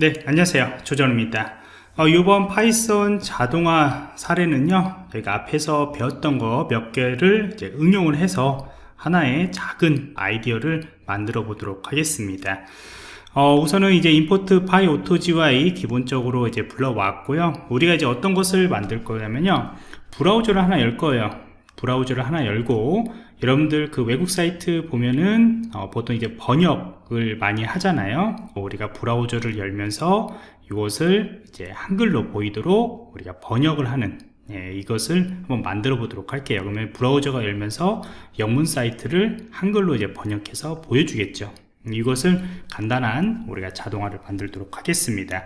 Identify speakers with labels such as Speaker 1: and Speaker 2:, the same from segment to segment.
Speaker 1: 네 안녕하세요. 조정입니다. 어, 이번 Python 자동화 사례는요 저희가 앞에서 배웠던 거 몇 개를 응용을 해서 하나의 작은 아이디어를 만들어 보도록 하겠습니다. 어, 우선은 이제 import pyautogui 기본적으로 이제 불러왔고요. 우리가 이제 어떤 것을 만들 거냐면요 브라우저를 하나 열 거예요 브라우저를 하나 열고 여러분들 그 외국 사이트 보면은 어, 보통 이제 번역을 많이 하잖아요. 우리가 브라우저를 열면서 이것을 이제 한글로 보이도록 우리가 번역을 하는 예, 이것을 한번 만들어 보도록 할게요. 그러면 브라우저가 열면서 영문 사이트를 한글로 이제 번역해서 보여주겠죠 이것을 간단한 우리가 자동화를 만들도록 하겠습니다.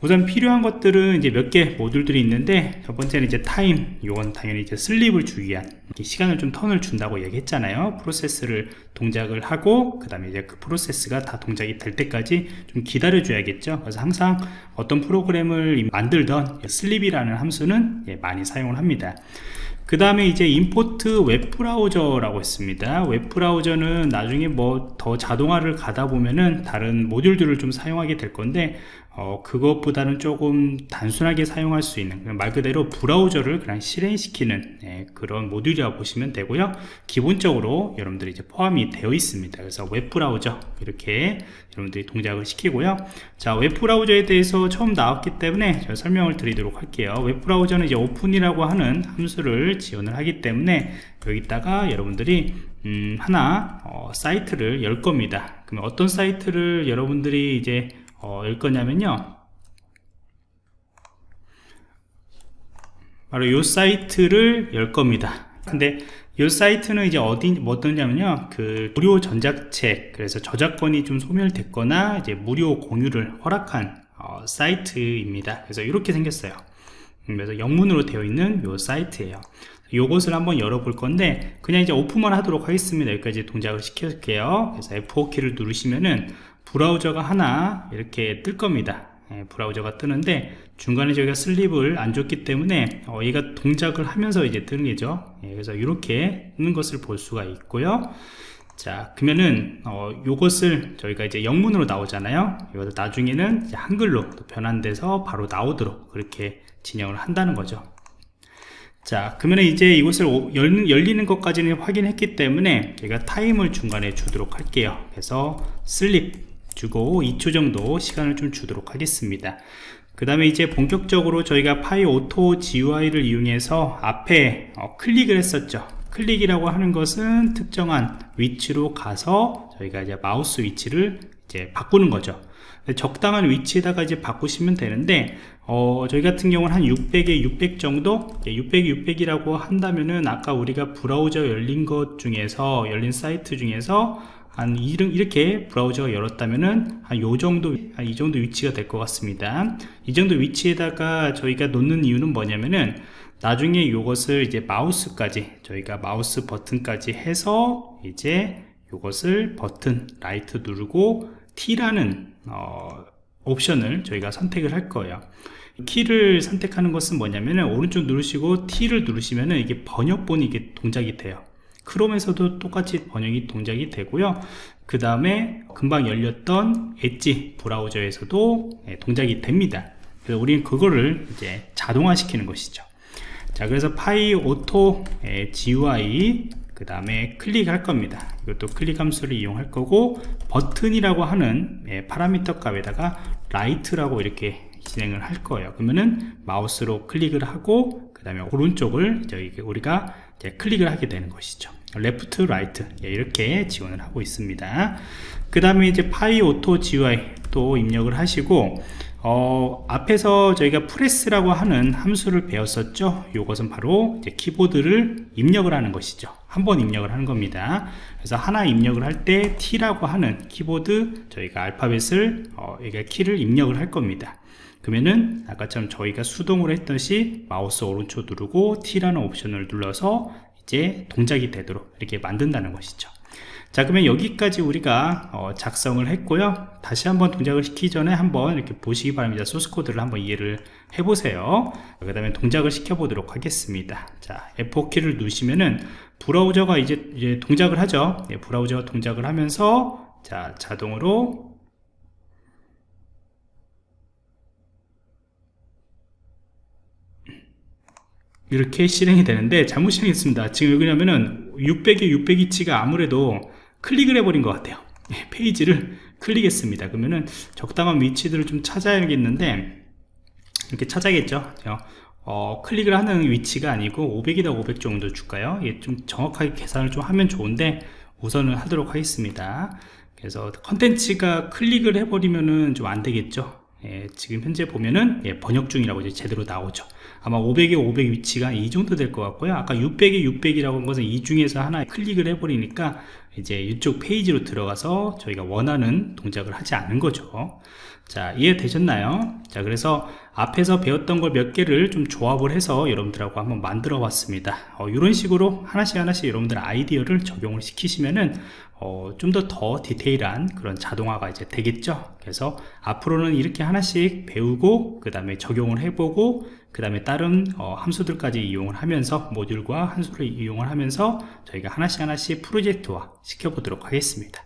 Speaker 1: 우선 필요한 것들은 이제 몇 개 모듈들이 있는데 첫 번째는 이제 time 이건 당연히 이제 sleep을 주기 위한 시간을 좀 턴을 준다고 얘기했잖아요. 프로세스를 동작을 하고 그 다음에 이제 그 프로세스가 다 동작이 될 때까지 좀 기다려 줘야겠죠. 그래서 항상 어떤 프로그램을 만들던 sleep이라는 함수는 예, 많이 사용을 합니다 그 다음에 이제 import webbrowser라고 했습니다. 웹브라우저는 나중에 뭐 더 자동화를 가다 보면은 다른 모듈들을 좀 사용하게 될 건데 어, 그것보다는 조금 단순하게 사용할 수 있는 말 그대로 브라우저를 그냥 실행시키는 예, 그런 모듈이라고 보시면 되고요. 기본적으로 여러분들이 이제 포함이 되어 있습니다. 그래서 웹브라우저 이렇게 여러분들이 동작을 시키고요. 자 웹브라우저에 대해서 처음 나왔기 때문에 제가 설명을 드리도록 할게요. 웹브라우저는 이제 오픈이라고 하는 함수를 지원을 하기 때문에 여기다가 여러분들이 음, 하나 어, 사이트를 열 겁니다. 그러면 어떤 사이트를 여러분들이 이제 어, 열 거냐면요. 바로 이 사이트를 열 겁니다. 근데 이 사이트는 이제 어디 뭐 어떠냐면요. 그 무료 전자책 그래서 저작권이 좀 소멸됐거나 이제 무료 공유를 허락한 어, 사이트입니다. 그래서 이렇게 생겼어요. 그래서 영문으로 되어 있는 이 사이트예요. 요것을 한번 열어볼 건데 그냥 이제 오픈만 하도록 하겠습니다. 여기까지 동작을 시켜줄게요. 그래서 F4키를 누르시면은 브라우저가 하나 이렇게 뜰 겁니다. 예, 브라우저가 뜨는데 중간에 저희가 슬립을 안 줬기 때문에 어, 얘가 동작을 하면서 이제 뜨는 거죠. 예, 그래서 이렇게 뜨는 것을 볼 수가 있고요. 자 그러면은 어, 요것을 저희가 이제 영문으로 나오잖아요. 이것을 나중에는 한글로 변환돼서 바로 나오도록 그렇게 진행을 한다는 거죠. 자 그러면 이제 이곳을 열, 열리는 것까지는 확인했기 때문에 제가 타임을 중간에 주도록 할게요. 그래서 sleep 주고 2초 정도 시간을 좀 주도록 하겠습니다. 그 다음에 이제 본격적으로 저희가 PyAutoGUI를 이용해서 앞에 어, 클릭을 했었죠. 클릭이라고 하는 것은 특정한 위치로 가서 저희가 이제 마우스 위치를 이제 바꾸는 거죠. 적당한 위치에다가 이제 바꾸시면 되는데 어, 저희 같은 경우는 한 600에 600 정도? 600에 600이라고 한다면은 아까 우리가 브라우저 열린 것 중에서 열린 사이트 중에서 한 이렇게 브라우저가 열었다면은 한 요 정도 한 이 정도 위치가 될 것 같습니다. 이 정도 위치에다가 저희가 놓는 이유는 뭐냐면은 나중에 이것을 이제 마우스까지 저희가 마우스 버튼까지 해서 이제 이것을 버튼 right 누르고 T라는 어, 옵션을 저희가 선택을 할 거예요. 키를 선택하는 것은 뭐냐면은 오른쪽 누르시고 T를 누르시면은 이게 번역본이 이게 동작이 돼요 크롬에서도 똑같이 번역이 동작이 되고요. 그 다음에 금방 열렸던 엣지 브라우저에서도 예, 동작이 됩니다. 그래서 우리는 그거를 이제 자동화 시키는 것이죠. 자 그래서 PyAutoGUI 그 다음에 클릭할 겁니다. 이것도 클릭 함수를 이용할 거고 버튼이라고 하는 예, 파라미터 값에다가 right라고 이렇게 진행을 할 거예요. 그러면은 마우스로 클릭을 하고 그 다음에 오른쪽을 저희 우리가 클릭을 하게 되는 것이죠 left right 예, 이렇게 지원을 하고 있습니다. 그 다음에 이제 PyAutoGUI 또 입력을 하시고 어, 앞에서 저희가 press라고 하는 함수를 배웠었죠? 이것은 바로 이제 키보드를 입력을 하는 것이죠. 한 번 입력을 하는 겁니다. 그래서 하나 입력을 할 때 T라고 하는 키보드 저희가 알파벳을 어, 이게 키를 입력을 할 겁니다. 그러면은 아까처럼 저희가 수동으로 했듯이 마우스 오른쪽 누르고 T라는 옵션을 눌러서 이제 동작이 되도록 이렇게 만든다는 것이죠. 자 그러면 여기까지 우리가 어, 작성을 했고요. 다시 한번 동작을 시키기 전에 한번 이렇게 보시기 바랍니다. 소스 코드를 한번 이해를 해 보세요. 그 다음에 동작을 시켜 보도록 하겠습니다. 자 F4키를 누르시면은 브라우저가 이제, 이제 동작을 하죠. 네, 브라우저가 동작을 하면서 자 자동으로 이렇게 실행이 되는데 잘못 실행했습니다. 지금 왜냐면은 600에 600위치가 아무래도 클릭을 해버린 것 같아요. 예, 페이지를 클릭했습니다. 그러면은 적당한 위치들을 좀 찾아야겠는데 이렇게 찾아야겠죠? 어, 클릭을 하는 위치가 아니고 500이다 500 정도 줄까요? 예, 좀 정확하게 계산을 좀 하면 좋은데 우선은 하도록 하겠습니다. 그래서 컨텐츠가 클릭을 해버리면은 좀 안 되겠죠 예, 지금 현재 보면은 예, 번역 중이라고 이제 제대로 나오죠. 아마 500에 500 위치가 이 정도 될 것 같고요. 아까 600에 600이라고 한 것은 이 중에서 하나 클릭을 해버리니까 이제 이쪽 페이지로 들어가서 저희가 원하는 동작을 하지 않는 거죠. 자 이해되셨나요? 자 그래서 앞에서 배웠던 걸 몇 개를 좀 조합을 해서 여러분들하고 한번 만들어 봤습니다. 어, 이런 식으로 하나씩 하나씩 여러분들 아이디어를 적용을 시키시면은 어, 좀더더 디테일한 그런 자동화가 이제 되겠죠? 그래서 앞으로는 이렇게 하나씩 배우고 그 다음에 적용을 해보고 그 다음에 다른 어, 함수들까지 이용을 하면서 모듈과 함수를 이용을 하면서 저희가 하나씩 하나씩 프로젝트화 시켜보도록 하겠습니다